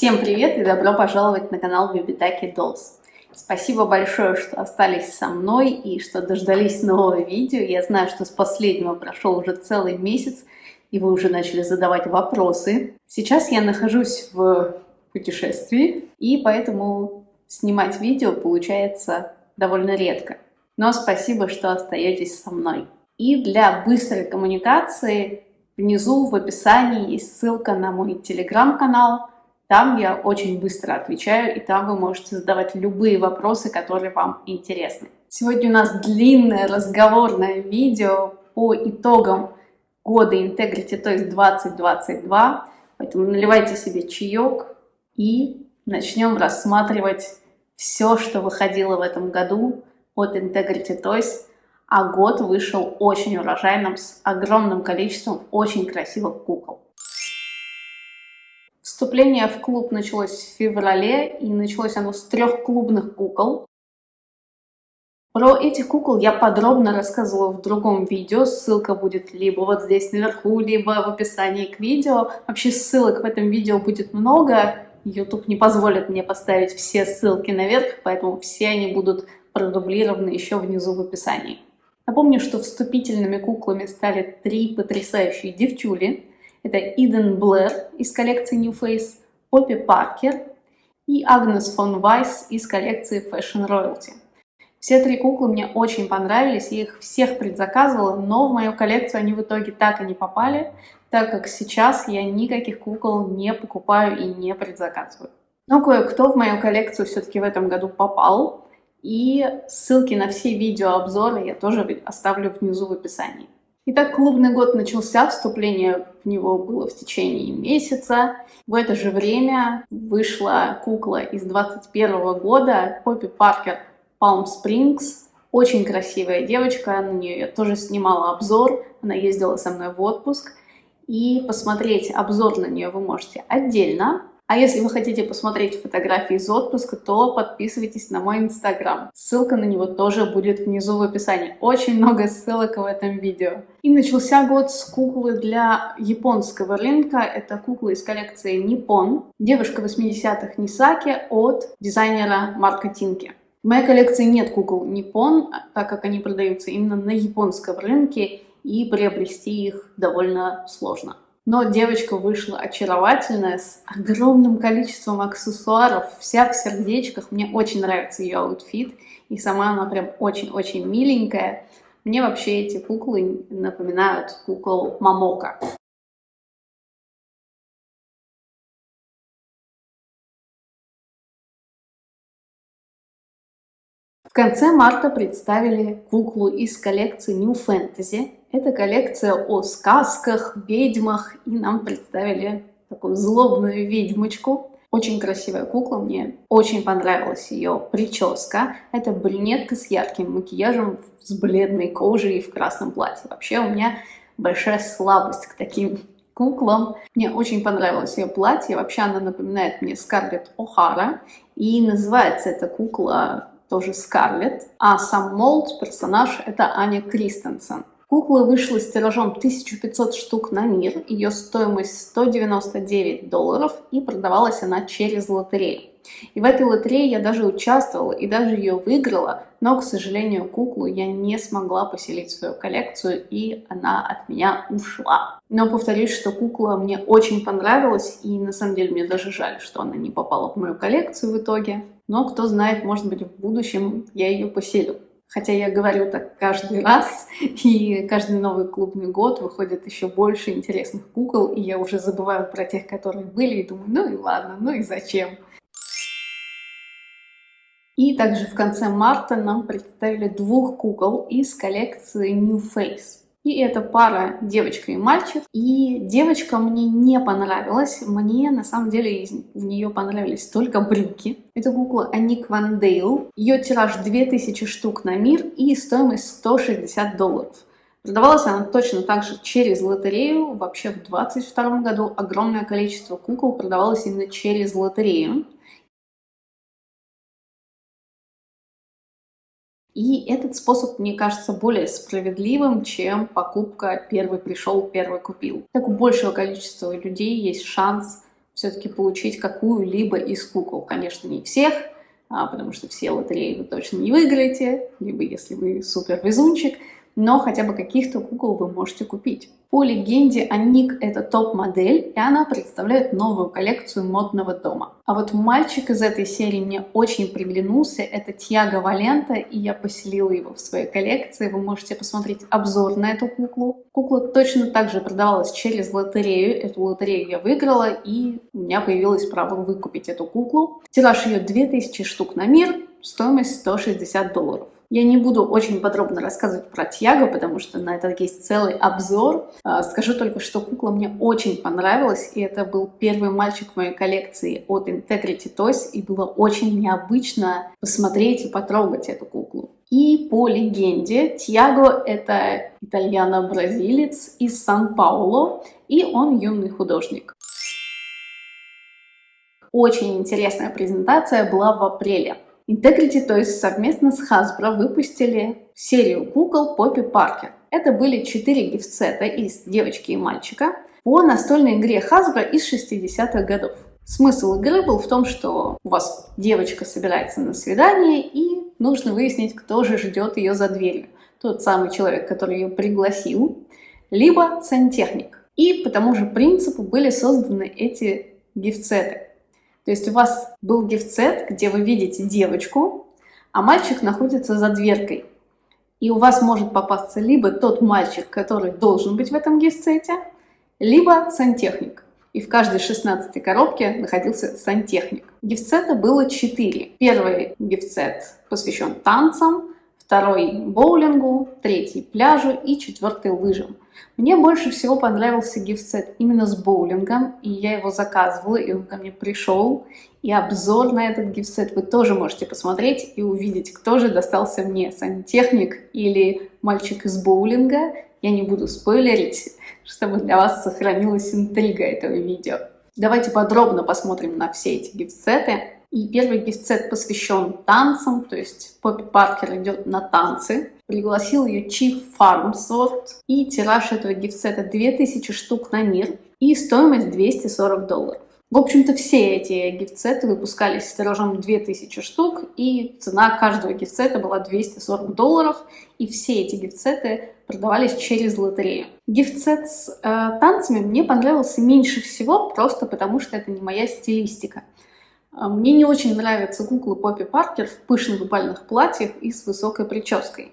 Всем привет и добро пожаловать на канал Бибитаки Dolls. Спасибо большое, что остались со мной и что дождались нового видео. Я знаю, что с последнего прошел уже целый месяц, и вы уже начали задавать вопросы. Сейчас я нахожусь в путешествии, и поэтому снимать видео получается довольно редко. Но спасибо, что остаетесь со мной. И для быстрой коммуникации внизу в описании есть ссылка на мой телеграм-канал. Там я очень быстро отвечаю, и там вы можете задавать любые вопросы, которые вам интересны. Сегодня у нас длинное разговорное видео по итогам года Integrity, то есть 2022. Поэтому наливайте себе чаек и начнем рассматривать все, что выходило в этом году от Integrity Toys, а год вышел очень урожайным, с огромным количеством очень красивых кукол. Вступление в клуб началось в феврале, и началось оно с трех клубных кукол. Про этих кукол я подробно рассказывала в другом видео, ссылка будет либо вот здесь наверху, либо в описании к видео. Вообще ссылок в этом видео будет много, YouTube не позволит мне поставить все ссылки наверх, поэтому все они будут продублированы еще внизу в описании. Напомню, что вступительными куклами стали три потрясающие девчули. Это Иден Блэр из коллекции New Face, Поппи Паркер и Агнес фон Вайс из коллекции Fashion Royalty. Все три куклы мне очень понравились, я их всех предзаказывала, но в мою коллекцию они в итоге так и не попали, так как сейчас я никаких кукол не покупаю и не предзаказываю. Но кое-кто в мою коллекцию все-таки в этом году попал, и ссылки на все видеообзоры я тоже оставлю внизу в описании. Итак, клубный год начался, вступление в него было в течение месяца. В это же время вышла кукла из 21 года, Поппи Паркер Palm Springs. Очень красивая девочка, на нее я тоже снимала обзор, она ездила со мной в отпуск. И посмотреть обзор на нее вы можете отдельно. А если вы хотите посмотреть фотографии из отпуска, то подписывайтесь на мой инстаграм. Ссылка на него тоже будет внизу в описании. Очень много ссылок в этом видео. И начался год с куклы для японского рынка. Это кукла из коллекции Nippon. Девушка 80-х Нисаки от дизайнера Марка Тинки. В моей коллекции нет кукол Nippon, так как они продаются именно на японском рынке, и приобрести их довольно сложно. Но девочка вышла очаровательная, с огромным количеством аксессуаров, вся в сердечках. Мне очень нравится ее outfit, и сама она прям очень-очень миленькая. Мне вообще эти куклы напоминают кукол Момоко. В конце марта представили куклу из коллекции New Fantasy. Это коллекция о сказках, ведьмах, и нам представили такую злобную ведьмочку. Очень красивая кукла, мне очень понравилась ее прическа. Это брюнетка с ярким макияжем, с бледной кожей и в красном платье. Вообще у меня большая слабость к таким куклам. Мне очень понравилось ее платье. Вообще она напоминает мне Скарлетт О'Хара. И называется эта кукла тоже Скарлетт, а сам молд, персонаж, это Аня Кристенсен. Кукла вышла с тиражом 1500 штук на мир, ее стоимость 199 долларов и продавалась она через лотерею. И в этой лотерее я даже участвовала и даже ее выиграла, но, к сожалению, куклу я не смогла поселить в свою коллекцию, и она от меня ушла. Но повторюсь, что кукла мне очень понравилась, и на самом деле мне даже жаль, что она не попала в мою коллекцию в итоге. Но кто знает, может быть, в будущем я ее поселю. Хотя я говорю так каждый раз, и каждый новый клубный год выходит еще больше интересных кукол, и я уже забываю про тех, которые были, и думаю, ну и ладно, ну и зачем. И также в конце марта нам представили двух кукол из коллекции New Face. И это пара девочка и мальчик. И девочка мне не понравилась. Мне на самом деле в нее понравились только брюки. Это кукла Аник Ван Дейл. Ее тираж 2000 штук на мир и стоимость 160 долларов. Продавалась она точно так же через лотерею. Вообще в 2022 году огромное количество кукол продавалось именно через лотерею. И этот способ, мне кажется, более справедливым, чем покупка «первый пришел, первый купил». Так у большего количества людей есть шанс все-таки получить какую-либо из кукол. Конечно, не всех, а, потому что все лотереи вы точно не выиграете, либо если вы супер везунчик, но хотя бы каких-то кукол вы можете купить. По легенде, Аник это топ-модель, и она представляет новую коллекцию модного дома. А вот мальчик из этой серии мне очень приглянулся, это Тьяго Валента, и я поселила его в своей коллекции. Вы можете посмотреть обзор на эту куклу. Кукла точно так же продавалась через лотерею, эту лотерею я выиграла, и у меня появилось право выкупить эту куклу. Тираж ее 2000 штук на мир, стоимость 160 долларов. Я не буду очень подробно рассказывать про Тьяго, потому что на это есть целый обзор. А, скажу только, что кукла мне очень понравилась, и это был первый мальчик в моей коллекции от Integrity Toys, и было очень необычно посмотреть и потрогать эту куклу. И по легенде, Тьяго — это итальяно-бразилец из Сан-Пауло, и он юный художник. Очень интересная презентация была в апреле. Integrity Toys совместно с Hasbro выпустили серию кукол Поппи Паркер. Это были четыре гифтсета из девочки и мальчика по настольной игре Hasbro из 60-х годов. Смысл игры был в том, что у вас девочка собирается на свидание и нужно выяснить, кто же ждет ее за дверью. Тот самый человек, который ее пригласил, либо сантехник. И по тому же принципу были созданы эти гифтсеты. То есть у вас был гифт-сет, где вы видите девочку, а мальчик находится за дверкой. И у вас может попасться либо тот мальчик, который должен быть в этом гифт-сете, либо сантехник. И в каждой 16 коробке находился сантехник. Гифт-сета было 4. Первый гифт-сет посвящен танцам, второй боулингу, третий пляжу и четвертый лыжам. Мне больше всего понравился гифт-сет именно с боулингом, и я его заказывала, и он ко мне пришел. И обзор на этот гифт-сет вы тоже можете посмотреть и увидеть, кто же достался мне, сантехник или мальчик из боулинга. Я не буду спойлерить, чтобы для вас сохранилась интрига этого видео. Давайте подробно посмотрим на все эти гифт-сеты. И первый гифт-сет посвящен танцам, то есть Поппи Паркер идет на танцы. Пригласил ее Чиф Фармсворт. И тираж этого гифт-сета 2000 штук на мир. И стоимость 240 долларов. В общем-то, все эти гифт-сеты выпускались с тиражом 2000 штук, и цена каждого гифт-сета была 240 долларов, и все эти гифт-сеты продавались через лотерею. Гифт-сет с э, танцами мне понравился меньше всего, просто потому что это не моя стилистика. А, мне не очень нравятся куклы Поппи Паркер в пышных бальных платьях и с высокой прической.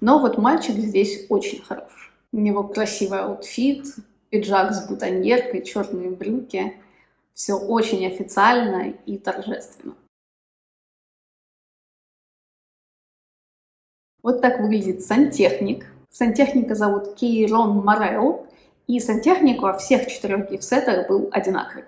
Но вот мальчик здесь очень хорош. У него красивый outfit, пиджак с бутоньеркой, черные брюки. Все очень официально и торжественно. Вот так выглядит сантехник. Сантехника зовут Кейрон Морел, и сантехник во всех четырех gift set ах был одинаковый.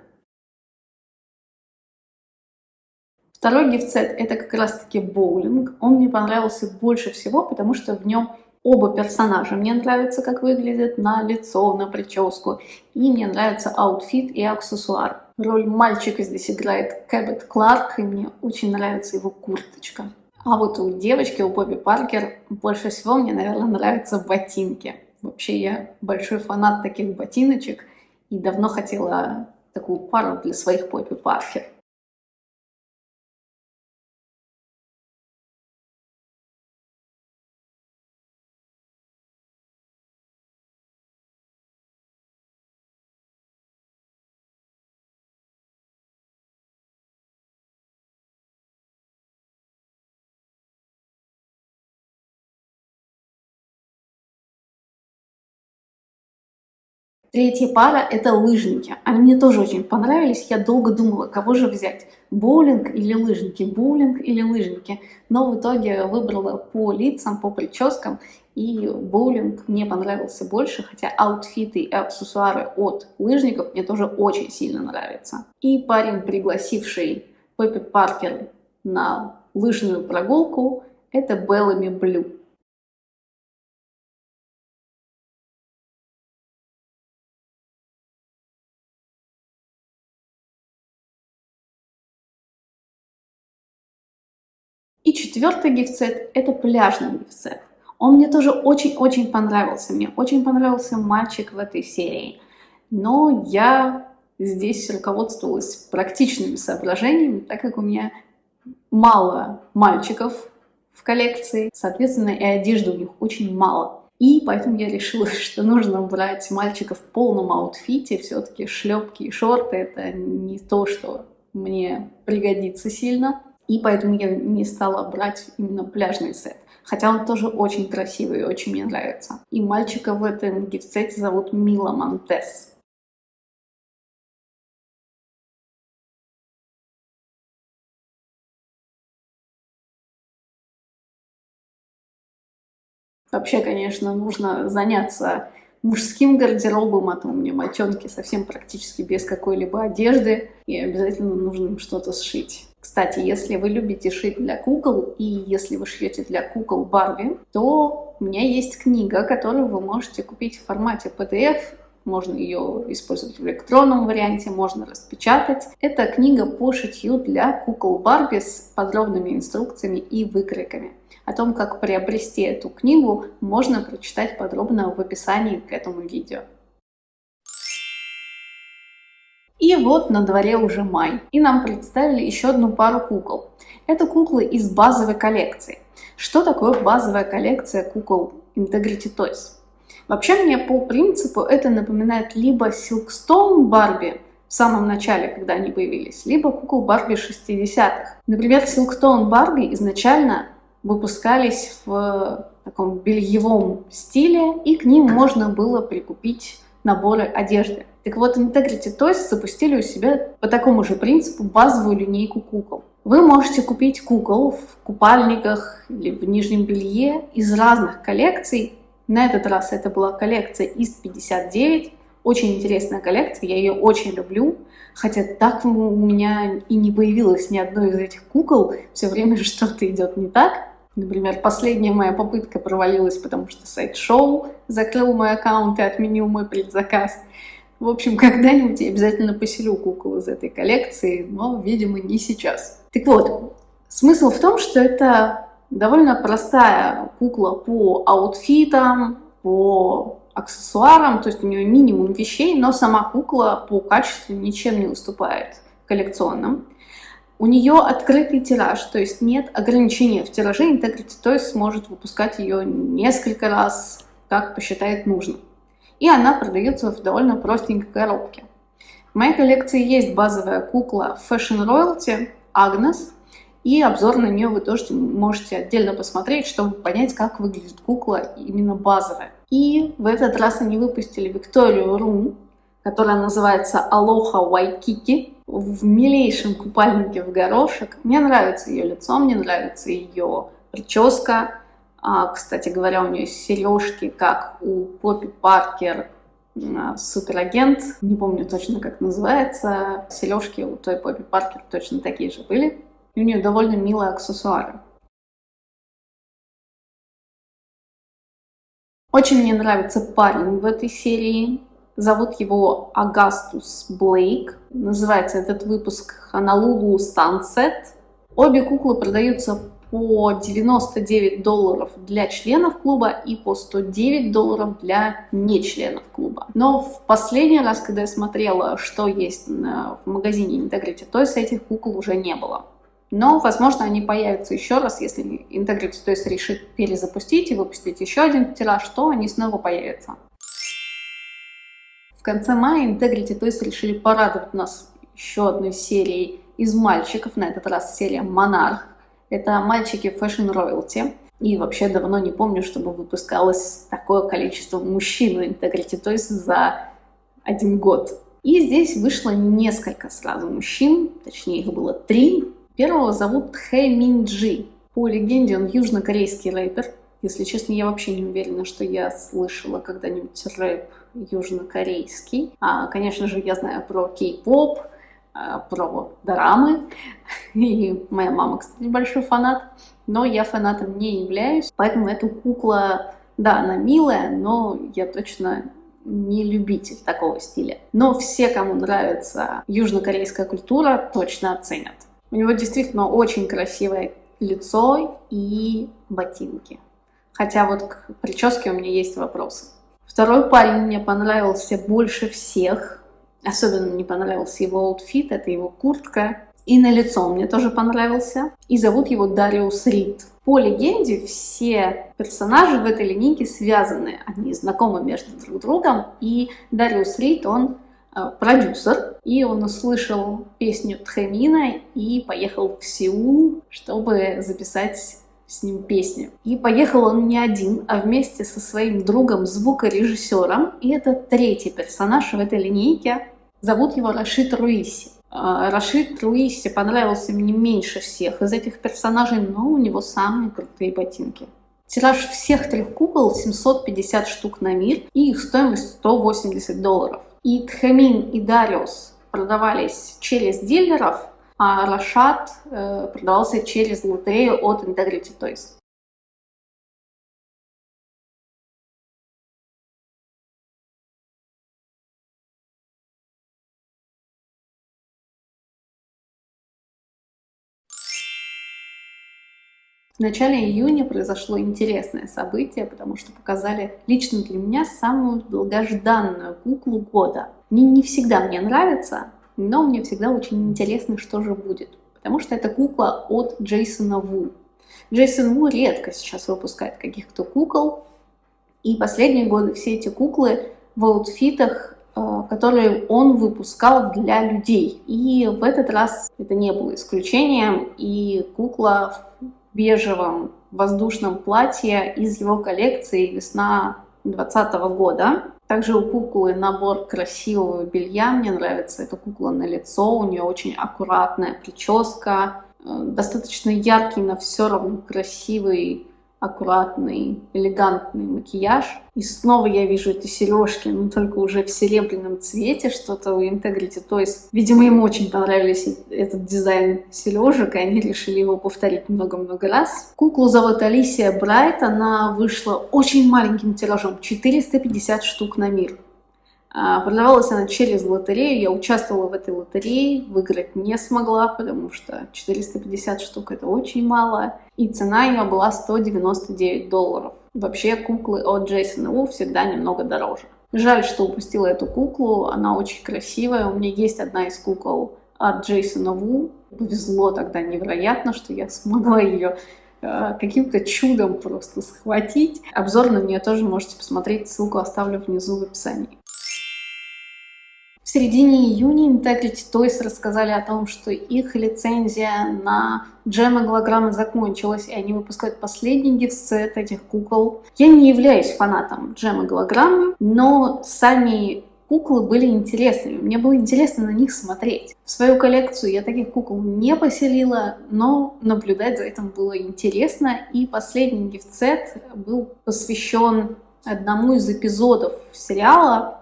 Второй gift set это как раз-таки боулинг. Он мне понравился больше всего, потому что в нем оба персонажа. Мне нравится, как выглядит на лицо, на прическу. И мне нравится outfit и аксессуар. Роль мальчика здесь играет Кэббет Кларк, и мне очень нравится его курточка. А вот у девочки, у Поппи Паркер, больше всего мне, наверное, нравятся ботинки. Вообще я большой фанат таких ботиночек и давно хотела такую пару для своих Поппи Паркер. Третья пара – это лыжники. Они мне тоже очень понравились. Я долго думала, кого же взять – боулинг или лыжники, боулинг или лыжники. Но в итоге выбрала по лицам, по прическам. И боулинг мне понравился больше, хотя outfit ы и аксессуары от лыжников мне тоже очень сильно нравятся. И парень, пригласивший Поппи Паркер на лыжную прогулку, это Беллами Блю. Четвертый гифтсет – это пляжный гифтсет. Он мне тоже очень-очень понравился. Мне очень понравился мальчик в этой серии. Но я здесь руководствовалась практичными соображениями, так как у меня мало мальчиков в коллекции, соответственно, и одежды у них очень мало. И поэтому я решила, что нужно брать мальчиков в полном аутфите. Все-таки шлепки и шорты это не то, что мне пригодится сильно. И поэтому я не стала брать именно пляжный сет. Хотя он тоже очень красивый и очень мне нравится. И мальчика в этом гифт-сете зовут Мила Монтес. Вообще, конечно, нужно заняться мужским гардеробом, а то у меня мальчонки совсем практически без какой-либо одежды, и обязательно нужно им что-то сшить. Кстати, если вы любите шить для кукол, и если вы шьете для кукол Барби, то у меня есть книга, которую вы можете купить в формате PDF, можно ее использовать в электронном варианте, можно распечатать. Это книга по шитью для кукол Барби с подробными инструкциями и выкройками. О том, как приобрести эту книгу, можно прочитать подробно в описании к этому видео. И вот на дворе уже май, и нам представили еще одну пару кукол. Это куклы из базовой коллекции. Что такое базовая коллекция кукол Integrity Toys? Вообще мне по принципу это напоминает либо Silkstone Барби в самом начале, когда они появились, либо кукол Барби 60-х. Например, Silkstone Барби изначально выпускались в таком бельевом стиле, и к ним можно было прикупить наборы одежды. Так вот, Integrity Toys запустили у себя по такому же принципу базовую линейку кукол. Вы можете купить кукол в купальниках или в нижнем белье из разных коллекций. На этот раз это была коллекция из 59. Очень интересная коллекция, я ее очень люблю. Хотя так у меня и не появилось ни одной из этих кукол. Все время что-то идет не так. Например, последняя моя попытка провалилась, потому что сайт шоу закрыл мой аккаунт и отменил мой предзаказ. В общем, когда-нибудь я обязательно поселю кукол из этой коллекции, но, видимо, не сейчас. Так вот, смысл в том, что это довольно простая кукла по аутфитам, по аксессуарам, то есть у нее минимум вещей, но сама кукла по качеству ничем не уступает коллекционным. У нее открытый тираж, то есть нет ограничения в тираже, Integrity Toys сможет выпускать ее несколько раз, как посчитает нужным. И она продается в довольно простенькой коробке. В моей коллекции есть базовая кукла Fashion Royalty Agnes, и обзор на нее вы тоже можете отдельно посмотреть, чтобы понять, как выглядит кукла именно базовая. И в этот раз они выпустили Викторию Рум, которая называется Aloha Waikiki в милейшем купальнике в горошек. Мне нравится ее лицо, мне нравится ее прическа. А, кстати говоря, у нее сережки, как у Поппи Паркер, а, суперагент. Не помню точно, как называется. Сережки у той Поппи Паркер точно такие же были. И у нее довольно милые аксессуары. Очень мне нравится парень в этой серии. Зовут его Агастус Блейк. Называется этот выпуск Honolulu Sunset. Обе куклы продаются по 99 долларов для членов клуба и по 109 долларов для не членов клуба. Но в последний раз, когда я смотрела, что есть в магазине Integrity Toys, этих кукол уже не было. Но, возможно, они появятся еще раз, если Integrity Toys решит перезапустить и выпустить еще один тираж, то они снова появятся. В конце мая Integrity Toys решили порадовать нас еще одной серией из мальчиков, на этот раз серия Монарх. Это мальчики Fashion Royalty. И вообще давно не помню, чтобы выпускалось такое количество мужчин в Integrity Toys за один год. И здесь вышло несколько сразу мужчин, точнее их было три. Первого зовут Хэ Мин Джи. По легенде он южнокорейский рэпер. Если честно, я вообще не уверена, что я слышала когда-нибудь рэп южнокорейский. А, конечно же, я знаю про кей-поп, а, про дорамы. И моя мама, кстати, большой фанат. Но я фанатом не являюсь. Поэтому эта кукла, да, она милая, но я точно не любитель такого стиля. Но все, кому нравится южнокорейская культура, точно оценят. У него действительно очень красивое лицо и ботинки. Хотя вот к прическе у меня есть вопросы. Второй парень мне понравился больше всех. Особенно мне понравился его outfit, это его куртка. И на лицо мне тоже понравился. И зовут его Дариус Рид. По легенде, все персонажи в этой линейке связаны. Они знакомы между друг другом. И Дариус Рид, он э, продюсер, и он услышал песню Тхэмина и поехал в Сеул, чтобы записать с ним песню. И поехал он не один, а вместе со своим другом звукорежиссером. И это третий персонаж в этой линейке. Зовут его Рашид Руиси. А, Рашид Руиси понравился мне меньше всех из этих персонажей, но у него самые крутые ботинки. Тираж всех трех кукол 750 штук на мир, и их стоимость 180 долларов. И Тхамин и Дариус продавались через дилеров, а Рашат э, продавался через лотерею от Integrity Toys. В начале июня произошло интересное событие, потому что показали лично для меня самую долгожданную куклу года. Они не всегда мне нравятся, но мне всегда очень интересно, что же будет. Потому что это кукла от Джейсона Ву. Джейсон Ву редко сейчас выпускает каких-то кукол. И последние годы все эти куклы в аутфитах, э, которые он выпускал для людей. И в этот раз это не было исключением. И кукла в бежевом воздушном платье из его коллекции «Весна 2020 года. Также у куклы набор красивого белья. Мне нравится эта кукла на лицо. У нее очень аккуратная прическа. Э, достаточно яркий, но все равно красивый аккуратный, элегантный макияж. И снова я вижу эти сережки, но только уже в серебряном цвете, что-то у Integrity То есть, Видимо, им очень понравились этот дизайн сережек, и они решили его повторить много-много раз. Куклу зовут Алисия Брайт, она вышла очень маленьким тиражом, 450 штук на мир. А, продавалась она через лотерею, я участвовала в этой лотерее, выиграть не смогла, потому что 450 штук это очень мало, и цена ее была 199 долларов. Вообще куклы от Джейсона Ву всегда немного дороже. Жаль, что упустила эту куклу, она очень красивая, у меня есть одна из кукол от Джейсона Ву, повезло тогда невероятно, что я смогла ее э, каким-то чудом просто схватить. Обзор на нее тоже можете посмотреть, ссылку оставлю внизу в описании. Середине июня Integrity Toys рассказали о том, что их лицензия на джем голограммы закончилась, и они выпускают последний гифсет этих кукол. Я не являюсь фанатом джем голограммы, но сами куклы были интересными. Мне было интересно на них смотреть. В свою коллекцию я таких кукол не поселила, но наблюдать за этим было интересно. И последний гифтсет был посвящен одному из эпизодов сериала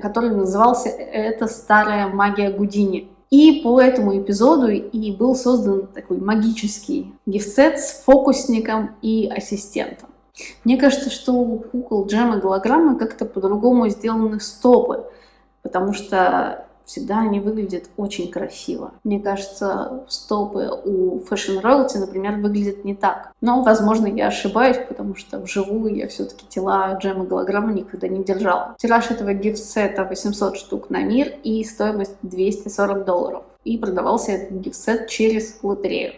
который назывался «Это старая магия Гудини». И по этому эпизоду и был создан такой магический гифсет с фокусником и ассистентом. Мне кажется, что у кукол джема голограммы как-то по-другому сделаны стопы, потому что всегда они выглядят очень красиво. Мне кажется, стопы у Fashion Royalty, например, выглядят не так. Но, возможно, я ошибаюсь, потому что вживую я все-таки тела джема голограммы никогда не держала. Тираж этого гифт-сета 800 штук на мир и стоимость 240 долларов. И продавался этот гифт-сет через лотерею.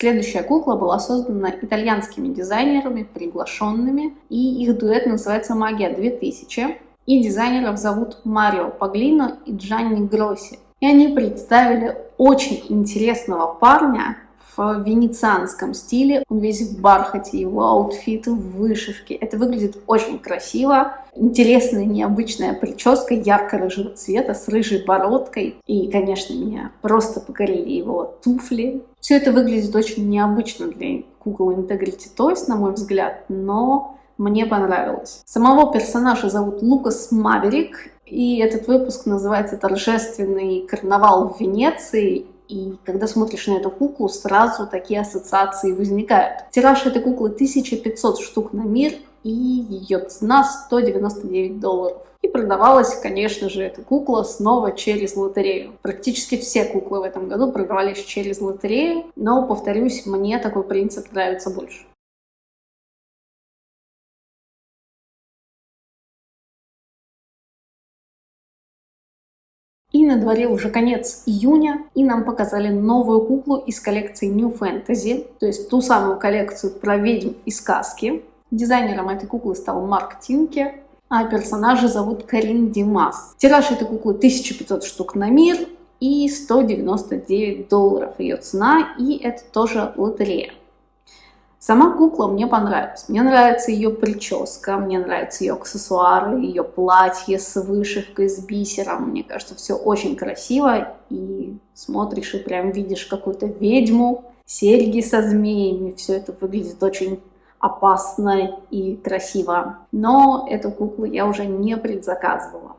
Следующая кукла была создана итальянскими дизайнерами, приглашенными, и их дуэт называется «Магия 2000». И дизайнеров зовут Марио Паглино и Джанни Гросси. И они представили очень интересного парня, венецианском стиле. Он весь в бархате, его outfit в вышивке. Это выглядит очень красиво. Интересная, необычная прическа ярко-рыжего цвета с рыжей бородкой. И, конечно, меня просто покорили его туфли. Все это выглядит очень необычно для кукол Integrity Toys, на мой взгляд, но мне понравилось. Самого персонажа зовут Лукас Маверик, и этот выпуск называется «Торжественный карнавал в Венеции», и когда смотришь на эту куклу, сразу такие ассоциации возникают. Тираж этой куклы 1500 штук на мир, и ее цена 199 долларов. И продавалась, конечно же, эта кукла снова через лотерею. Практически все куклы в этом году продавались через лотерею, но, повторюсь, мне такой принцип нравится больше. На дворе уже конец июня, и нам показали новую куклу из коллекции New Fantasy, то есть ту самую коллекцию про ведьм и сказки. Дизайнером этой куклы стал Марк Тинке, а персонажа зовут Карин Димас. Тираж этой куклы 1500 штук на мир и 199 долларов ее цена, и это тоже лотерея. Сама кукла мне понравилась. Мне нравится ее прическа, мне нравятся ее аксессуары, ее платье с вышивкой, с бисером. Мне кажется, все очень красиво. И смотришь и прям видишь какую-то ведьму, серьги со змеями. Все это выглядит очень опасно и красиво. Но эту куклу я уже не предзаказывала.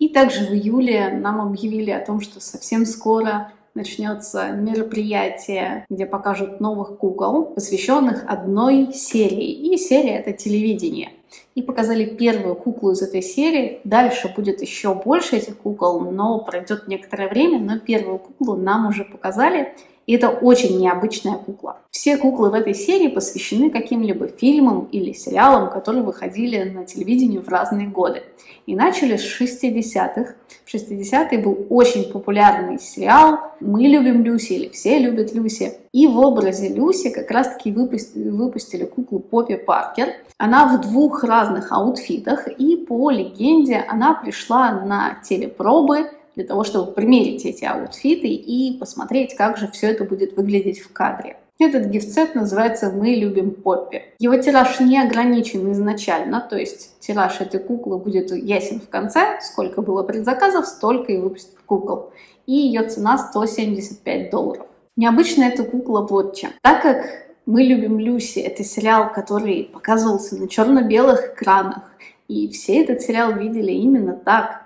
И также в июле нам объявили о том, что совсем скоро начнется мероприятие, где покажут новых кукол, посвященных одной серии. И серия — это телевидение. И показали первую куклу из этой серии. Дальше будет еще больше этих кукол, но пройдет некоторое время. Но первую куклу нам уже показали. И это очень необычная кукла. Все куклы в этой серии посвящены каким-либо фильмам или сериалам, которые выходили на телевидении в разные годы. И начали с 60-х. В 60-е был очень популярный сериал «Мы любим Люси» или «Все любят Люси». И в образе Люси как раз-таки выпустили, выпустили куклу Поппи Паркер. Она в двух разных аутфитах, и по легенде она пришла на телепробы для того, чтобы примерить эти аутфиты и посмотреть, как же все это будет выглядеть в кадре. Этот гифтсет называется «Мы любим Поппи». Его тираж не ограничен изначально, то есть тираж этой куклы будет ясен в конце. Сколько было предзаказов, столько и выпустят кукол. И ее цена 175 долларов. Необычно эта кукла вот чем. Так как «Мы любим Люси» — это сериал, который показывался на черно-белых экранах, и все этот сериал видели именно так,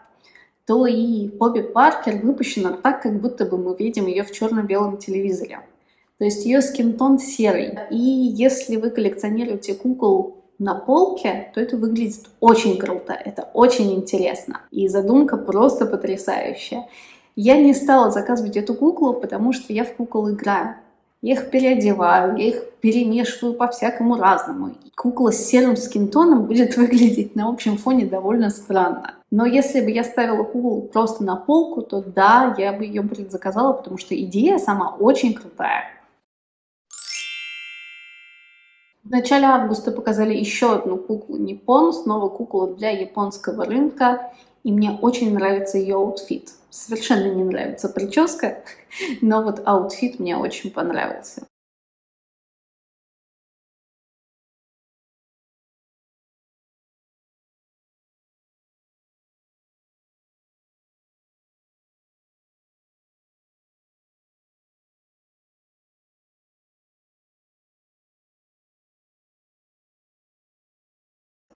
то и Бобби Паркер выпущена так, как будто бы мы видим ее в черно-белом телевизоре. То есть ее скинтон серый. И если вы коллекционируете кукол на полке, то это выглядит очень круто, это очень интересно. И задумка просто потрясающая. Я не стала заказывать эту куклу, потому что я в кукол играю. Я их переодеваю, я их перемешиваю по-всякому разному. Кукла с серым скинтоном будет выглядеть на общем фоне довольно странно. Но если бы я ставила куклу просто на полку, то да, я бы ее предзаказала, потому что идея сама очень крутая. В начале августа показали еще одну куклу Nippon, снова куклу для японского рынка, и мне очень нравится ее outfit. Совершенно не нравится прическа, но вот outfit мне очень понравился.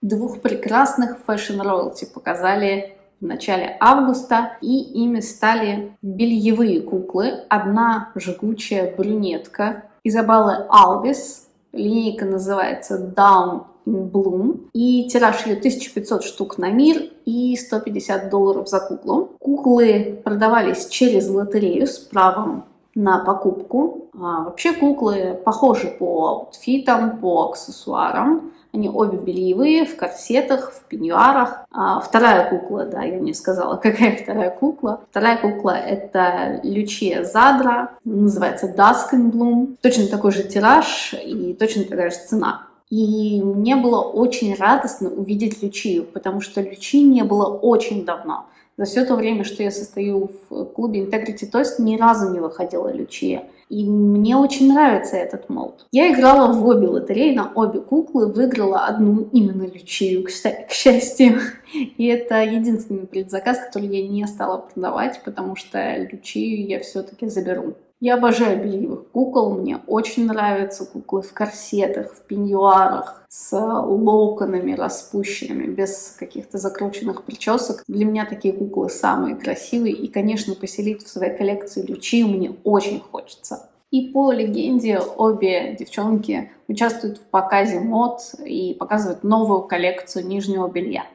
Двух прекрасных Fashion Royalty показали в начале августа, и ими стали бельевые куклы. Одна жгучая брюнетка Изабеллы Алвис, линейка называется Down in Bloom, и тираж ее 1500 штук на мир и 150 долларов за куклу. Куклы продавались через лотерею с правом на покупку. А вообще куклы похожи по outfit ам, по аксессуарам. Они обе бельевые, в корсетах, в пеньюарах. А вторая кукла, да, я не сказала, какая вторая кукла. Вторая кукла это Лючия Задра, называется Bloom. Точно такой же тираж и точно такая же цена. И мне было очень радостно увидеть Лючию, потому что Лючи не было очень давно. За все то время, что я состою в клубе Integrity Toast, ни разу не выходила Лючия. И мне очень нравится этот молд. Я играла в обе лотереи, на обе куклы, выиграла одну именно Лючию, к счастью. И это единственный предзаказ, который я не стала продавать, потому что Лючию я все-таки заберу. Я обожаю бельевых кукол, мне очень нравятся куклы в корсетах, в пеньюарах, с локонами распущенными, без каких-то закрученных причесок. Для меня такие куклы самые красивые, и, конечно, поселить в своей коллекции Лючи мне очень хочется. И по легенде обе девчонки участвуют в показе мод и показывают новую коллекцию нижнего белья.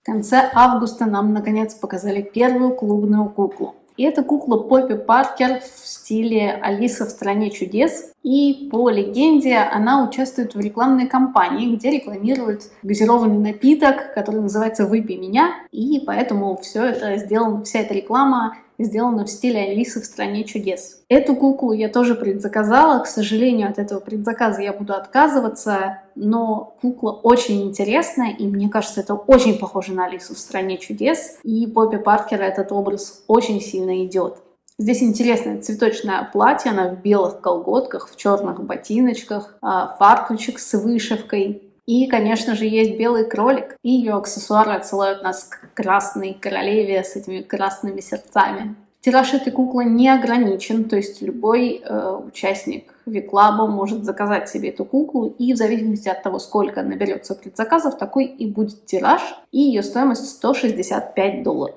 В конце августа нам наконец показали первую клубную куклу. И это кукла Поппи Паркер в стиле Алиса в стране чудес. И по легенде она участвует в рекламной кампании, где рекламирует газированный напиток, который называется «Выпей меня». И поэтому все это сделано, вся эта реклама сделана в стиле Алисы в стране чудес. Эту куклу я тоже предзаказала. К сожалению, от этого предзаказа я буду отказываться, но кукла очень интересная, и мне кажется, это очень похоже на Алису в стране чудес. И Поппи Паркера этот образ очень сильно идет. Здесь интересное цветочное платье, она в белых колготках, в черных ботиночках, а, фартучек с вышивкой. И, конечно же, есть белый кролик, и ее аксессуары отсылают нас к красной королеве с этими красными сердцами. Тираж этой куклы не ограничен, то есть любой э, участник Виклаба может заказать себе эту куклу, и в зависимости от того, сколько наберется предзаказов, такой и будет тираж, и ее стоимость 165 долларов.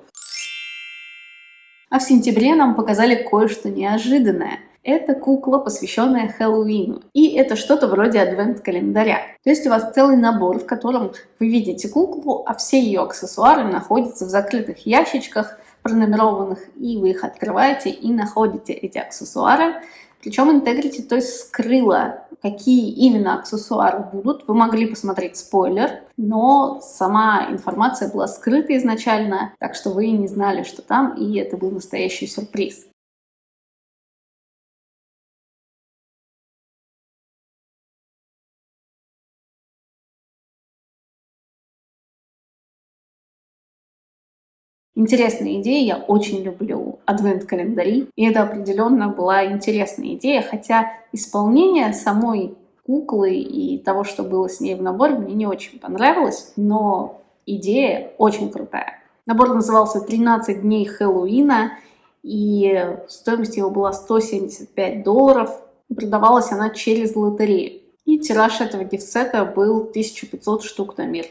А в сентябре нам показали кое-что неожиданное – это кукла, посвященная Хэллоуину. И это что-то вроде адвент-календаря. То есть у вас целый набор, в котором вы видите куклу, а все ее аксессуары находятся в закрытых ящичках, пронумерованных, и вы их открываете и находите эти аксессуары. Причем Integrity то есть скрыла, какие именно аксессуары будут. Вы могли посмотреть спойлер, но сама информация была скрыта изначально, так что вы не знали, что там, и это был настоящий сюрприз. Интересная идея, я очень люблю адвент-календари, и это определенно была интересная идея, хотя исполнение самой куклы и того, что было с ней в наборе, мне не очень понравилось, но идея очень крутая. Набор назывался «13 дней Хэллоуина», и стоимость его была 175 долларов. Продавалась она через лотерею. И тираж этого гифсета был 1500 штук на мир.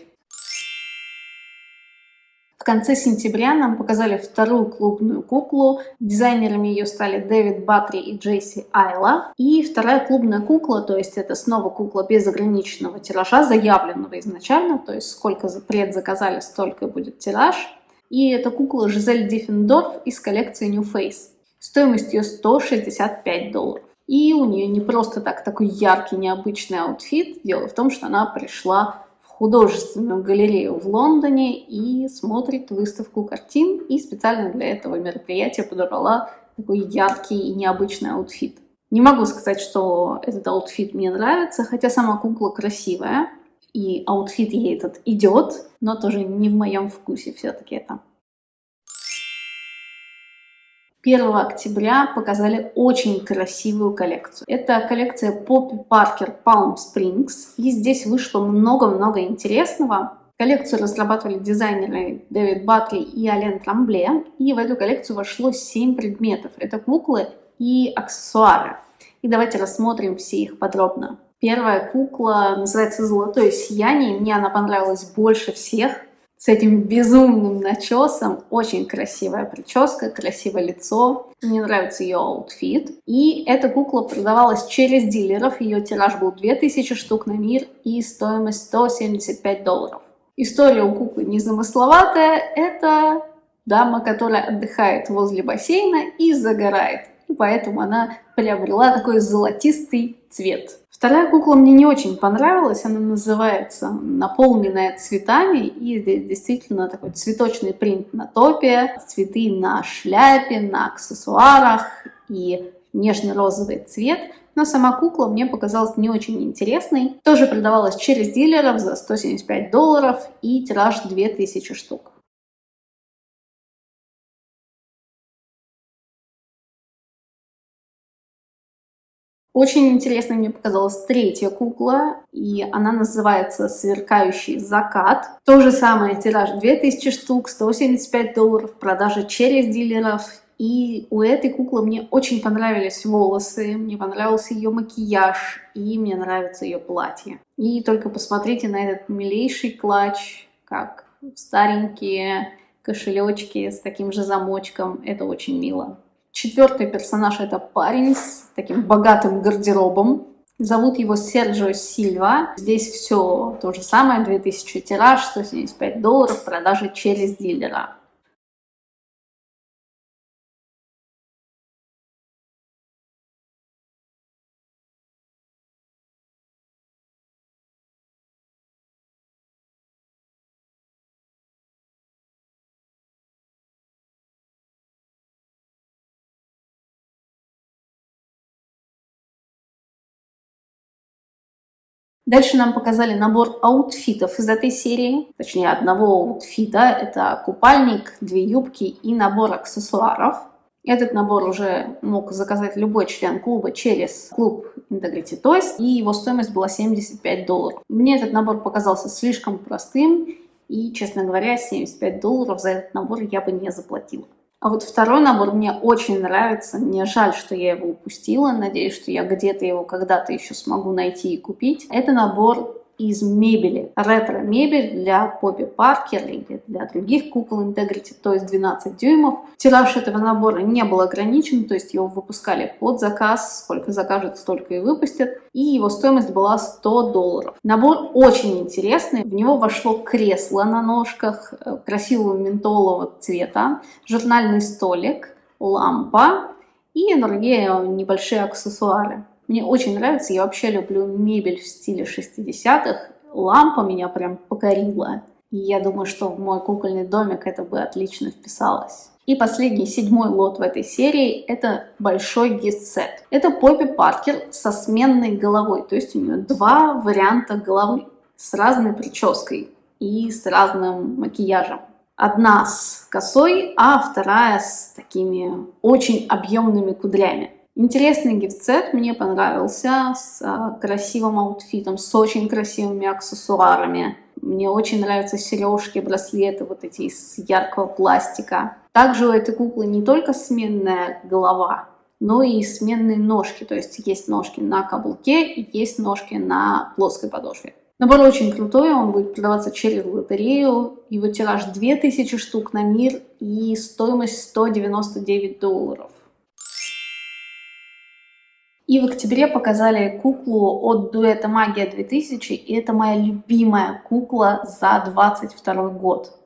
В конце сентября нам показали вторую клубную куклу. Дизайнерами ее стали Дэвид Батри и Джейси Айла. И вторая клубная кукла, то есть это снова кукла без ограниченного тиража, заявленного изначально, то есть сколько предзаказали, столько будет тираж. И это кукла Жизель Диффендорф из коллекции NU Face. Стоимость ее 165 долларов. И у нее не просто так такой яркий, необычный аутфит. Дело в том, что она пришла в художественную галерею в Лондоне и смотрит выставку картин. И специально для этого мероприятия подобрала такой яркий и необычный аутфит. Не могу сказать, что этот аутфит мне нравится, хотя сама кукла красивая, и аутфит ей этот идет, но тоже не в моем вкусе все-таки это. 1 октября показали очень красивую коллекцию. Это коллекция Poppy Parker Palm Springs. И здесь вышло много-много интересного. Коллекцию разрабатывали дизайнеры Дэвид Баттри и Ален Трамбле. И в эту коллекцию вошло 7 предметов. Это куклы и аксессуары. И давайте рассмотрим все их подробно. Первая кукла называется «Золотое сияние». Мне она понравилась больше всех с этим безумным начесом. Очень красивая прическа, красивое лицо. Мне нравится ее аутфит. И эта кукла продавалась через дилеров. Ее тираж был 2000 штук на мир и стоимость 175 долларов. История у куклы незамысловатая. Это дама, которая отдыхает возле бассейна и загорает. И поэтому она приобрела такой золотистый цвет. Вторая кукла мне не очень понравилась, она называется «Наполненная цветами», и здесь действительно такой цветочный принт на топе, цветы на шляпе, на аксессуарах и нежно-розовый цвет, но сама кукла мне показалась не очень интересной. Тоже продавалась через дилеров за 175 долларов и тираж 2000 штук. Очень интересной мне показалась третья кукла, и она называется «Сверкающий закат». То же самое, тираж 2000 штук, 175 долларов, продажа через дилеров. И у этой куклы мне очень понравились волосы, мне понравился ее макияж, и мне нравится ее платье. И только посмотрите на этот милейший клатч, как старенькие кошелечки с таким же замочком. Это очень мило. Четвертый персонаж это парень с таким богатым гардеробом. Зовут его Серджио Сильва. Здесь все то же самое, 2000 тираж, 175 долларов, продажи через дилера. Дальше нам показали набор аутфитов из этой серии, точнее одного аутфита. Это купальник, две юбки и набор аксессуаров. Этот набор уже мог заказать любой член клуба через клуб Integrity Toys, и его стоимость была 75 долларов. Мне этот набор показался слишком простым, и, честно говоря, 75 долларов за этот набор я бы не заплатила. А вот второй набор мне очень нравится. Мне жаль, что я его упустила. Надеюсь, что я где-то его когда-то еще смогу найти и купить. Это набор из мебели. Ретро-мебель для Поппи Паркер или для других кукол Integrity, то есть 12 дюймов. Тираж этого набора не был ограничен, то есть его выпускали под заказ, сколько закажут, столько и выпустят. И его стоимость была 100 долларов. Набор очень интересный, в него вошло кресло на ножках э, красивого ментолового цвета, журнальный столик, лампа и другие небольшие аксессуары. Мне очень нравится, я вообще люблю мебель в стиле 60-х. Лампа меня прям покорила. И я думаю, что в мой кукольный домик это бы отлично вписалось. И последний, седьмой лот в этой серии – это большой gift set. Это Poppy Parker со сменной головой, то есть у нее два варианта головы с разной прической и с разным макияжем. Одна с косой, а вторая с такими очень объемными кудрями. Интересный gift set мне понравился с а, красивым аутфитом, с очень красивыми аксессуарами. Мне очень нравятся сережки, браслеты вот эти из яркого пластика. Также у этой куклы не только сменная голова, но и сменные ножки. То есть есть ножки на каблуке и есть ножки на плоской подошве. Набор очень крутой, он будет продаваться через лотерею. Его тираж 2000 штук на мир и стоимость 199 долларов. И в октябре показали куклу от дуэта Магия 2000, и это моя любимая кукла за 22 год.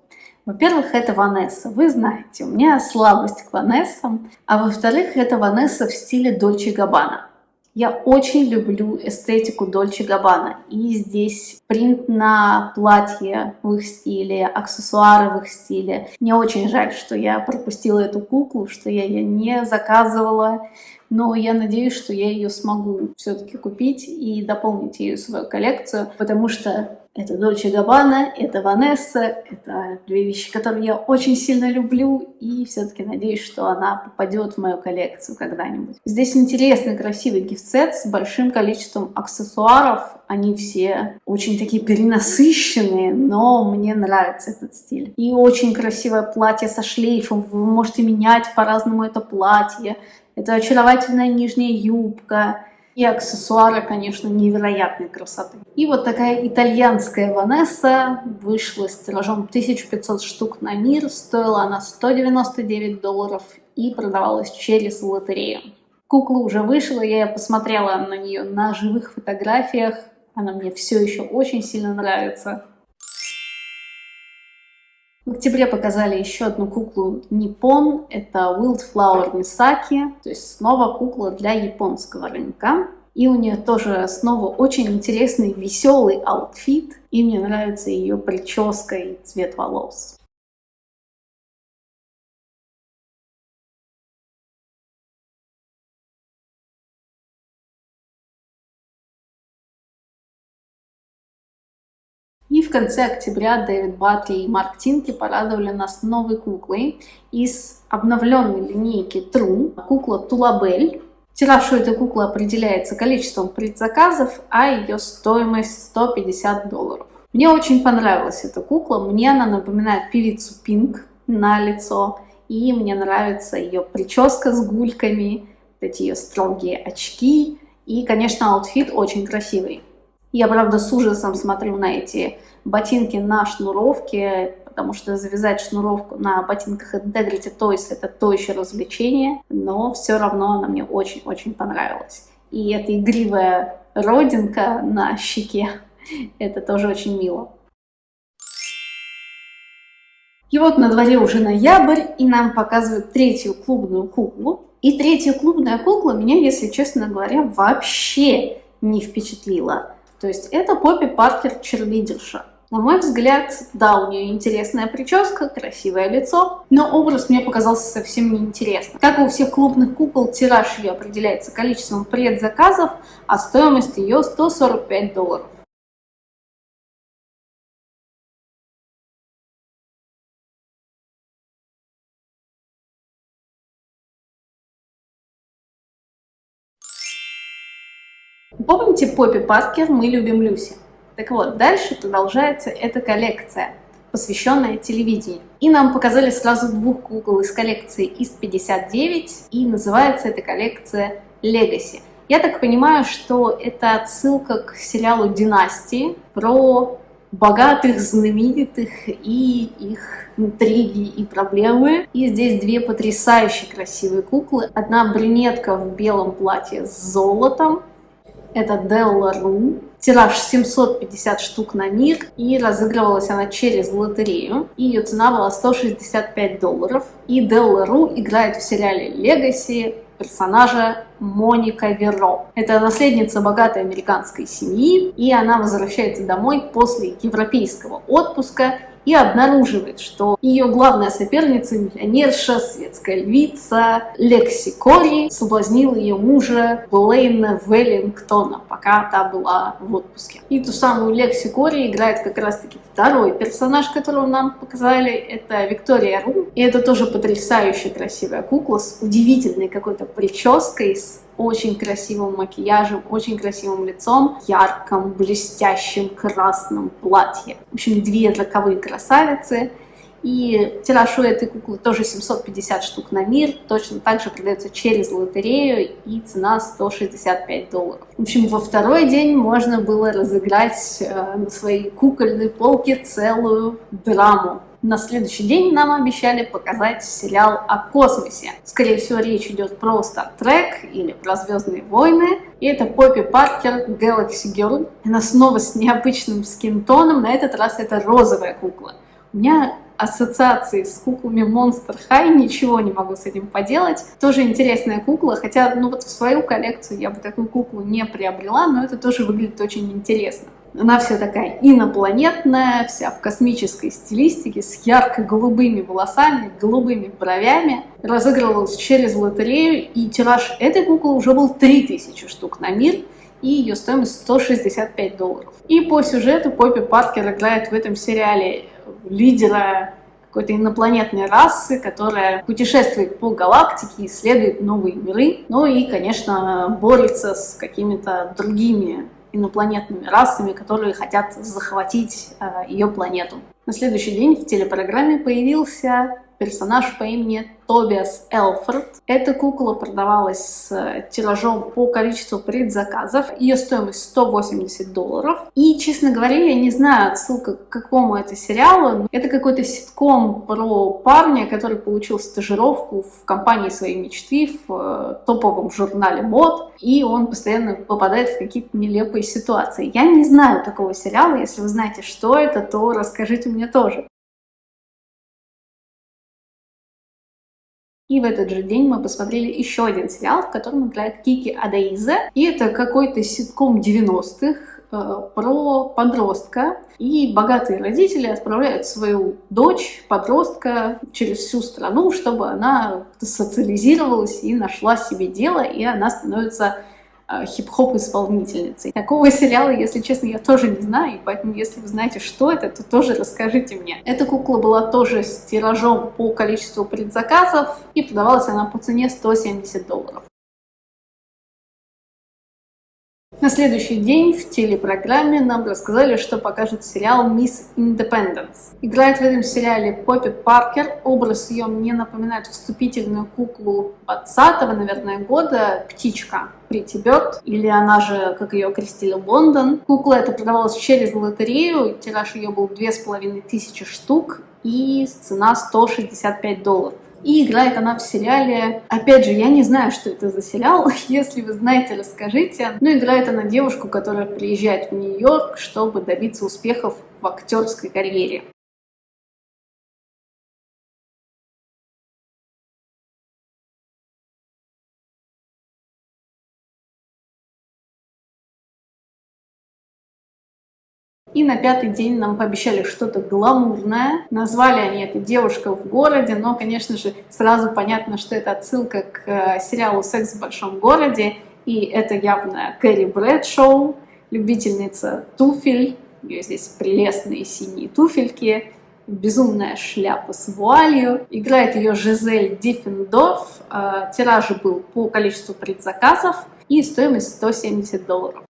Во-первых, это Ванесса. Вы знаете, у меня слабость к Ванессам. А во-вторых, это Ванесса в стиле Дольче Габбана. Я очень люблю эстетику Дольче Габбана. И здесь принт на платье в их стиле, аксессуары в их стиле. Мне очень жаль, что я пропустила эту куклу, что я ее не заказывала но я надеюсь, что я ее смогу все-таки купить и дополнить ее свою коллекцию, потому что это Дольче Габбана, это Ванесса, это две вещи, которые я очень сильно люблю, и все-таки надеюсь, что она попадет в мою коллекцию когда-нибудь. Здесь интересный, красивый гифтсет с большим количеством аксессуаров. Они все очень такие перенасыщенные, но мне нравится этот стиль. И очень красивое платье со шлейфом. Вы можете менять по-разному это платье. Это очаровательная нижняя юбка. И аксессуары, конечно, невероятной красоты. И вот такая итальянская Ванесса вышла с тиражом 1500 штук на мир. Стоила она 199 долларов и продавалась через лотерею. Кукла уже вышла, я посмотрела на нее на живых фотографиях. Она мне все еще очень сильно нравится. В октябре показали еще одну куклу Nippon, это Wildflower Misaki, то есть снова кукла для японского рынка. И у нее тоже снова очень интересный, веселый аутфит, и мне нравится ее прическа и цвет волос. В конце октября Дэвид Батли и Марк Тинки порадовали нас новой куклой из обновленной линейки True, кукла Тулабель. Тираж у этой куклы определяется количеством предзаказов, а ее стоимость 150 долларов. Мне очень понравилась эта кукла, мне она напоминает певицу Пинк на лицо, и мне нравится ее прическа с гульками, эти ее строгие очки, и, конечно, аутфит очень красивый. Я, правда, с ужасом смотрю на эти ботинки на шнуровке, потому что завязать шнуровку на ботинках Integrity Toys это то еще развлечение, но все равно она мне очень-очень понравилась. И эта игривая родинка на щеке, это тоже очень мило. И вот на дворе уже ноябрь, и нам показывают третью клубную куклу. И третья клубная кукла меня, если честно говоря, вообще не впечатлила. То есть это Поппи Паркер черлидерша. На мой взгляд, да, у нее интересная прическа, красивое лицо, но образ мне показался совсем неинтересным. Как и у всех клубных кукол, тираж ее определяется количеством предзаказов, а стоимость ее 145 долларов. Помните Поппи Паркер «Мы любим Люси»? Так вот, дальше продолжается эта коллекция, посвященная телевидению. И нам показали сразу двух кукол из коллекции ИС-59, и называется эта коллекция «Легаси». Я так понимаю, что это отсылка к сериалу «Династии» про богатых, знаменитых и их интриги и проблемы. И здесь две потрясающе красивые куклы. Одна брюнетка в белом платье с золотом, это Della Ru. Тираж 750 штук на мир, и разыгрывалась она через лотерею. И ее цена была 165 долларов. И Della Ru играет в сериале Legacy персонажа Моника Веро. Это наследница богатой американской семьи, и она возвращается домой после европейского отпуска и обнаруживает, что ее главная соперница, миллионерша, светская львица Лекси Кори соблазнила ее мужа Блейна Веллингтона, пока та была в отпуске. И ту самую Лекси Кори играет как раз-таки второй персонаж, которого нам показали, это Виктория Ру. И это тоже потрясающе красивая кукла с удивительной какой-то прической, с очень красивым макияжем, очень красивым лицом, ярком, блестящем красном платье. В общем, две роковые красавицы. И тираж у этой куклы тоже 750 штук на мир, точно так же продается через лотерею, и цена 165 долларов. В общем, во второй день можно было разыграть э, на своей кукольной полке целую драму. На следующий день нам обещали показать сериал о космосе. Скорее всего, речь идет про Star Trek или про Звездные войны. И это Поппи Паркер Galaxy Girl. Она снова с необычным скинтоном, на этот раз это розовая кукла. У меня ассоциации с куклами Monster High, ничего не могу с этим поделать. Тоже интересная кукла, хотя ну вот в свою коллекцию я бы такую куклу не приобрела, но это тоже выглядит очень интересно. Она вся такая инопланетная, вся в космической стилистике, с ярко-голубыми волосами, голубыми бровями. Разыгрывалась через лотерею, и тираж этой куклы уже был 3000 штук на мир, и ее стоимость 165 долларов. И по сюжету Поппи Паркер играет в этом сериале лидера какой-то инопланетной расы, которая путешествует по галактике, исследует новые миры, ну и, конечно, борется с какими-то другими инопланетными расами, которые хотят захватить э, ее планету. На следующий день в телепрограмме появился персонаж по имени Тобиас Элфорд. Эта кукла продавалась с тиражом по количеству предзаказов. Ее стоимость 180 долларов. И, честно говоря, я не знаю отсылка к какому это сериалу. Это какой-то ситком про парня, который получил стажировку в компании своей мечты, в э, топовом журнале мод. И он постоянно попадает в какие-то нелепые ситуации. Я не знаю такого сериала. Если вы знаете, что это, то расскажите мне тоже. И в этот же день мы посмотрели еще один сериал, в котором играет Кики Адаиза. И это какой-то ситком 90-х э, про подростка. И богатые родители отправляют свою дочь, подростка, через всю страну, чтобы она социализировалась и нашла себе дело, и она становится Э, хип-хоп исполнительницей. Такого сериала, если честно, я тоже не знаю, поэтому, если вы знаете, что это, то тоже расскажите мне. Эта кукла была тоже с тиражом по количеству предзаказов, и продавалась она по цене 170 долларов. На следующий день в телепрограмме нам рассказали, что покажет сериал «Мисс Индепенденс». Играет в этом сериале Поппи Паркер. Образ ее мне напоминает вступительную куклу 20-го, наверное, года «Птичка». Прити Бёрд, или она же, как ее крестили, Лондон. Кукла эта продавалась через лотерею, тираж ее был две с половиной тысячи штук, и цена 165 долларов. И играет она в сериале... Опять же, я не знаю, что это за сериал. Если вы знаете, расскажите. Но играет она девушку, которая приезжает в Нью-Йорк, чтобы добиться успехов в актерской карьере. На пятый день нам пообещали что-то гламурное. Назвали они это «Девушка в городе», но, конечно же, сразу понятно, что это отсылка к э, сериалу «Секс в большом городе». И это явно Кэрри Брэдшоу, любительница туфель. У нее здесь прелестные синие туфельки, безумная шляпа с вуалью. Играет ее Жизель Диффендорф. Э, тираж был по количеству предзаказов и стоимость 170 долларов.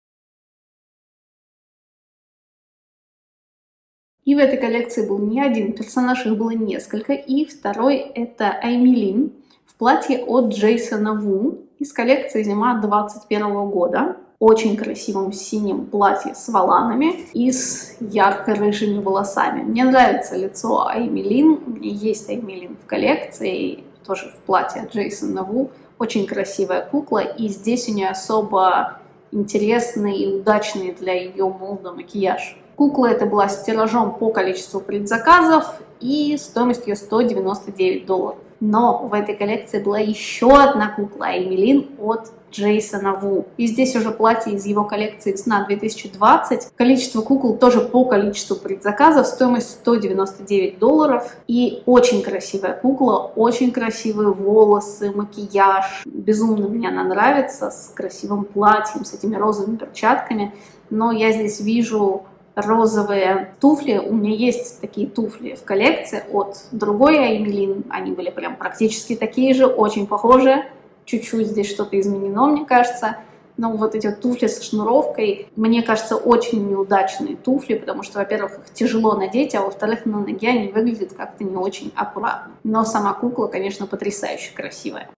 И в этой коллекции был не один персонаж, их было несколько. И второй это Аймилин в платье от Джейсона Ву из коллекции «Зима 21 года». Очень красивом синем платье с воланами и с ярко-рыжими волосами. Мне нравится лицо Аймилин. У меня есть Аймилин в коллекции, тоже в платье от Джейсона Ву. Очень красивая кукла, и здесь у нее особо интересный и удачный для ее молда макияж. Кукла эта была с тиражом по количеству предзаказов и стоимостью 199 долларов. Но в этой коллекции была еще одна кукла Эмилин от Джейсона Ву. И здесь уже платье из его коллекции весна 2020. Количество кукол тоже по количеству предзаказов. Стоимость 199 долларов. И очень красивая кукла, очень красивые волосы, макияж. Безумно мне она нравится с красивым платьем, с этими розовыми перчатками. Но я здесь вижу розовые туфли. У меня есть такие туфли в коллекции от другой Аймелин. Они были прям практически такие же, очень похожие. Чуть-чуть здесь что-то изменено, мне кажется. Но вот эти туфли со шнуровкой, мне кажется, очень неудачные туфли, потому что, во-первых, их тяжело надеть, а во-вторых, на ноге они выглядят как-то не очень аккуратно. Но сама кукла, конечно, потрясающе красивая.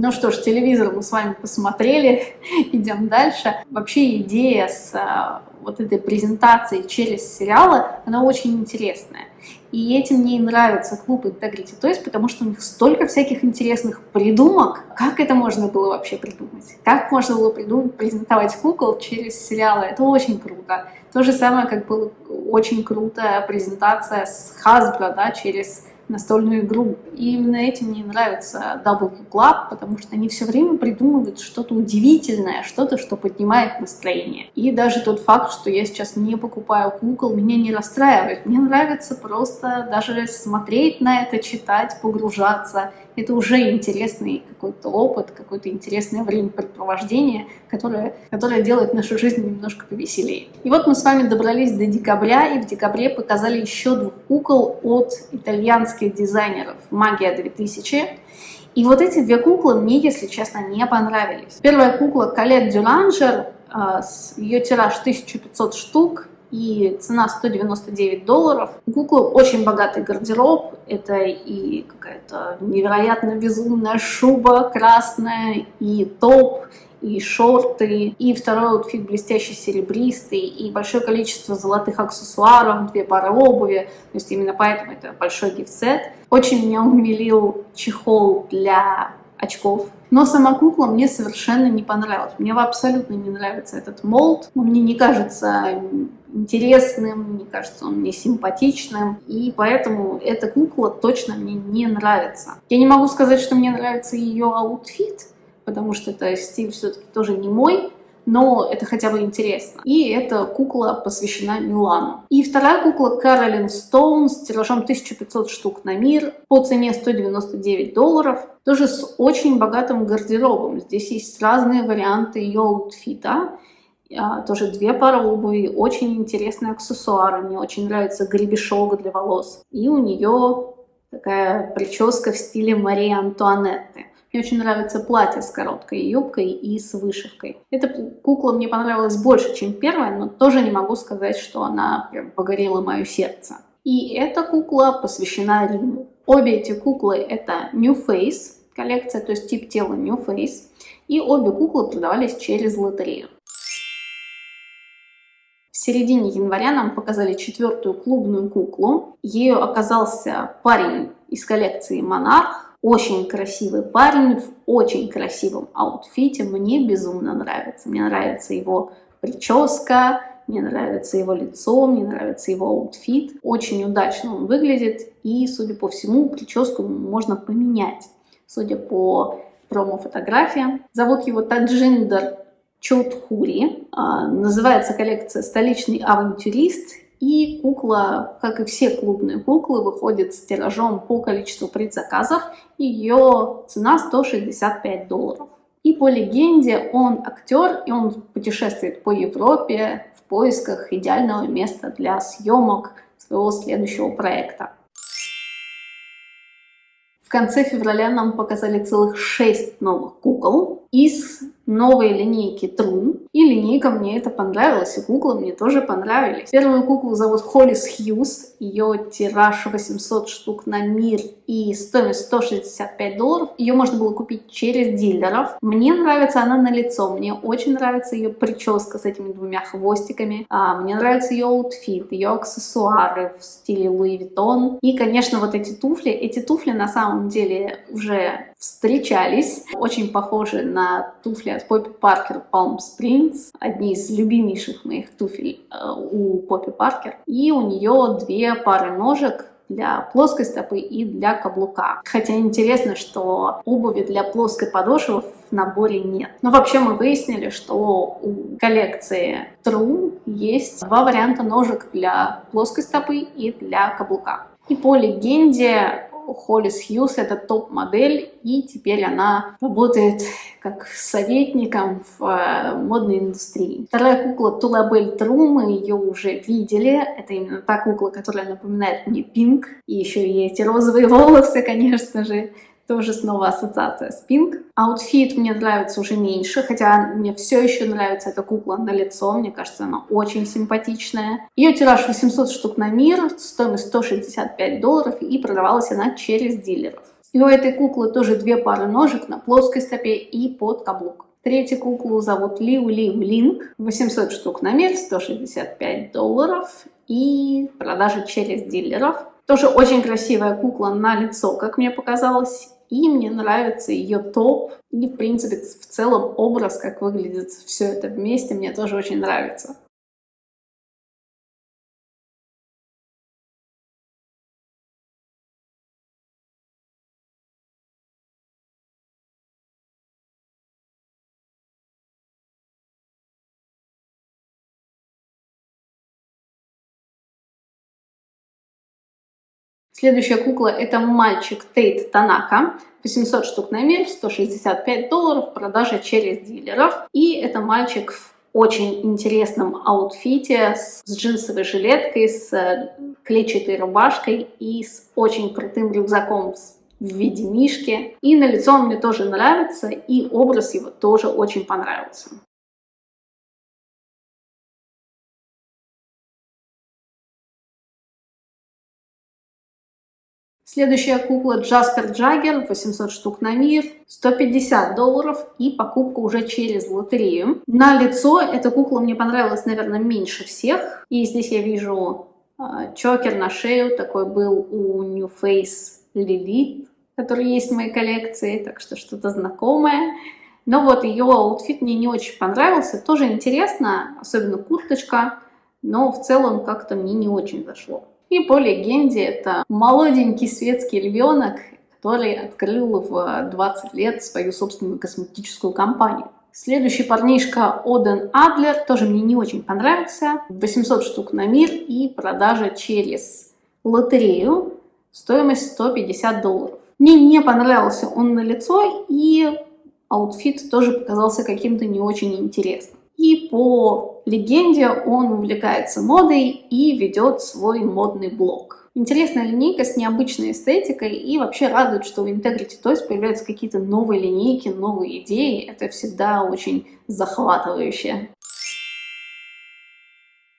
Ну что ж, телевизор мы с вами посмотрели, идем дальше. Вообще идея с а, вот этой презентацией через сериалы, она очень интересная. И этим мне и нравится клуб Integrity Toys, потому что у них столько всяких интересных придумок. Как это можно было вообще придумать? Как можно было придумать, презентовать кукол через сериалы? Это очень круто. То же самое, как была очень крутая презентация с Hasbro, да, через настольную игру. И именно этим мне нравится Double Club, потому что они все время придумывают что-то удивительное, что-то, что поднимает настроение. И даже тот факт, что я сейчас не покупаю кукол, меня не расстраивает. Мне нравится просто даже смотреть на это, читать, погружаться это уже интересный какой-то опыт, какое-то интересное времяпрепровождение, которое, которое делает нашу жизнь немножко повеселее. И вот мы с вами добрались до декабря, и в декабре показали еще двух кукол от итальянских дизайнеров «Магия 2000». И вот эти две куклы мне, если честно, не понравились. Первая кукла Калет Дюланжер, ее тираж 1500 штук, и цена 199 долларов. Куклы очень богатый гардероб, это и какая-то невероятно безумная шуба красная, и топ, и шорты, и второй аутфит блестящий серебристый, и большое количество золотых аксессуаров, две пары обуви, то есть именно поэтому это большой gift set. Очень меня умилил чехол для очков. Но сама кукла мне совершенно не понравилась. Мне абсолютно не нравится этот молд. Мне не кажется интересным, мне кажется, он мне симпатичным, и поэтому эта кукла точно мне не нравится. Я не могу сказать, что мне нравится ее аутфит, потому что это стиль все-таки тоже не мой, но это хотя бы интересно. И эта кукла посвящена Милану. И вторая кукла Каролин Стоун с тиражом 1500 штук на мир по цене 199 долларов. Тоже с очень богатым гардеробом. Здесь есть разные варианты ее аутфита. А, тоже две пары обуви, очень интересные аксессуары. Мне очень нравится гребешок для волос. И у нее такая прическа в стиле Марии Антуанетты. Мне очень нравится платье с короткой юбкой и с вышивкой. Эта кукла мне понравилась больше, чем первая, но тоже не могу сказать, что она прям покорила мое сердце. И эта кукла посвящена Риму. Обе эти куклы это NU Face коллекция, то есть тип тела NU Face. И обе куклы продавались через лотерею. В середине января нам показали четвертую клубную куклу. Ею оказался парень из коллекции «Монарх». Очень красивый парень в очень красивом аутфите. Мне безумно нравится. Мне нравится его прическа, мне нравится его лицо, мне нравится его аутфит. Очень удачно он выглядит. И, судя по всему, прическу можно поменять. Судя по промо-фотографиям. Зовут его Таджиндер Чотхури. А, называется коллекция «Столичный авантюрист». И кукла, как и все клубные куклы, выходит с тиражом по количеству предзаказов. Ее цена 165 долларов. И по легенде он актер, и он путешествует по Европе в поисках идеального места для съемок своего следующего проекта. В конце февраля нам показали целых 6 новых кукол из новой линейки True. И линейка мне это понравилась, и куклы мне тоже понравились. Первую куклу зовут Холлис Хьюз. Ее тираж 800 штук на мир и стоимость 165 долларов. Ее можно было купить через дилеров. Мне нравится она на лицо. Мне очень нравится ее прическа с этими двумя хвостиками. А, мне нравится ее аутфит, ее аксессуары в стиле Луи Виттон. И, конечно, вот эти туфли. Эти туфли на самом деле уже встречались. Очень похожи на туфли от Поппи Паркер Palm Springs. Одни из любимейших моих туфель э, у Поппи Паркер. И у нее две пары ножек для плоской стопы и для каблука. Хотя интересно, что обуви для плоской подошвы в наборе нет. Но вообще мы выяснили, что у коллекции True есть два варианта ножек для плоской стопы и для каблука. И по легенде Холлис Хьюз это топ-модель, и теперь она работает как советником в э, модной индустрии. Вторая кукла Тулабель Тру, мы ее уже видели. Это именно та кукла, которая напоминает мне Пинк. И еще и эти розовые волосы, конечно же тоже снова ассоциация с Пинк. Аутфит мне нравится уже меньше, хотя мне все еще нравится эта кукла на лицо, мне кажется, она очень симпатичная. Ее тираж 800 штук на мир, стоимость 165 долларов, и продавалась она через дилеров. И у этой куклы тоже две пары ножек на плоской стопе и под каблук. Третью куклу зовут Лиу Лиу Линк, 800 штук на мир, 165 долларов и продажа через дилеров. Тоже очень красивая кукла на лицо, как мне показалось. И мне нравится ее топ. И, в принципе, в целом образ, как выглядит все это вместе, мне тоже очень нравится. Следующая кукла это мальчик Тейт Танака. 800 штук на мир, 165 долларов, продажа через дилеров. И это мальчик в очень интересном аутфите с джинсовой жилеткой, с э, клетчатой рубашкой и с очень крутым рюкзаком в виде мишки. И на лицо он мне тоже нравится, и образ его тоже очень понравился. Следующая кукла Джаспер Джаггер, 800 штук на мир, 150 долларов и покупка уже через лотерею. На лицо эта кукла мне понравилась, наверное, меньше всех. И здесь я вижу э, чокер на шею, такой был у Nu Face Lilith, который есть в моей коллекции, так что что-то знакомое. Но вот ее аутфит мне не очень понравился, тоже интересно, особенно курточка, но в целом как-то мне не очень зашло. И по легенде это молоденький светский львенок, который открыл в 20 лет свою собственную косметическую компанию. Следующий парнишка Оден Адлер тоже мне не очень понравился. 800 штук на мир и продажа через лотерею. Стоимость 150 долларов. Мне не понравился он на лицо и аутфит тоже показался каким-то не очень интересным. И по легенде он увлекается модой и ведет свой модный блог. Интересная линейка с необычной эстетикой и вообще радует, что в Integrity Toys появляются какие-то новые линейки, новые идеи. Это всегда очень захватывающе.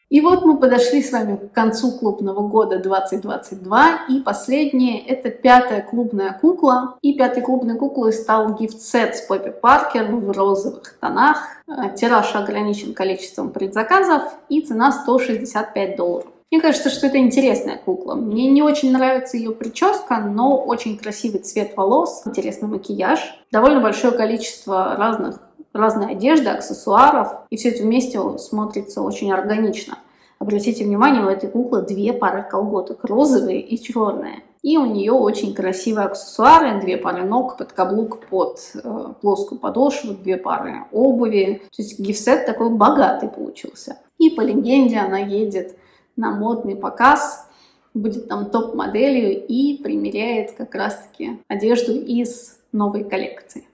И вот мы подошли с вами к концу клубного года 2022, и последнее, это пятая клубная кукла. И пятой клубной куклой стал гифт-сет с Поппи Паркер в розовых тонах. Э, тираж ограничен количеством предзаказов, и цена 165 долларов. Мне кажется, что это интересная кукла. Мне не очень нравится ее прическа, но очень красивый цвет волос, интересный макияж, довольно большое количество разных разной одежды, аксессуаров, и все это вместе смотрится очень органично. Обратите внимание, у этой куклы две пары колготок, розовые и черные. И у нее очень красивые аксессуары, две пары ног, под каблук, под э, плоскую подошву, две пары обуви. То есть гифсет такой богатый получился. И по легенде она едет на модный показ, будет там топ-моделью и примеряет как раз-таки одежду из новой коллекции.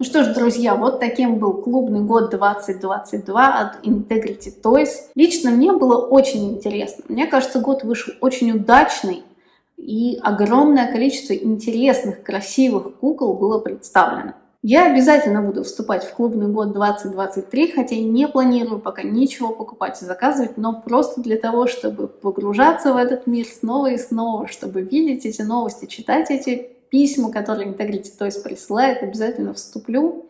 Ну что ж, друзья, вот таким был клубный год 2022 от Integrity Toys. Лично мне было очень интересно. Мне кажется, год вышел очень удачный, и огромное количество интересных, красивых кукол было представлено. Я обязательно буду вступать в клубный год 2023, хотя не планирую пока ничего покупать и заказывать, но просто для того, чтобы погружаться в этот мир снова и снова, чтобы видеть эти новости, читать эти письма, которые Integrity Toys присылает, обязательно вступлю.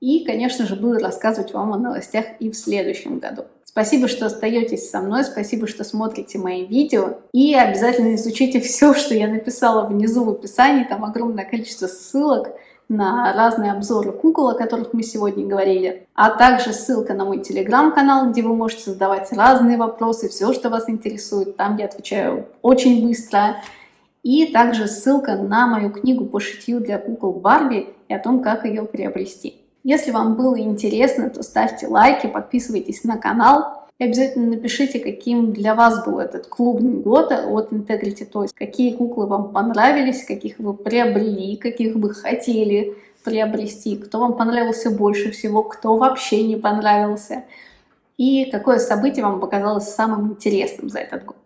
И, конечно же, буду рассказывать вам о новостях и в следующем году. Спасибо, что остаетесь со мной, спасибо, что смотрите мои видео. И обязательно изучите все, что я написала внизу в описании. Там огромное количество ссылок на разные обзоры кукол, о которых мы сегодня говорили, а также ссылка на мой телеграм-канал, где вы можете задавать разные вопросы, все, что вас интересует. Там я отвечаю очень быстро. И также ссылка на мою книгу по шитью для кукол Барби и о том, как ее приобрести. Если вам было интересно, то ставьте лайки, подписывайтесь на канал. И обязательно напишите, каким для вас был этот клубный год от Integrity Toys. Какие куклы вам понравились, каких вы приобрели, каких бы хотели приобрести, кто вам понравился больше всего, кто вообще не понравился. И какое событие вам показалось самым интересным за этот год.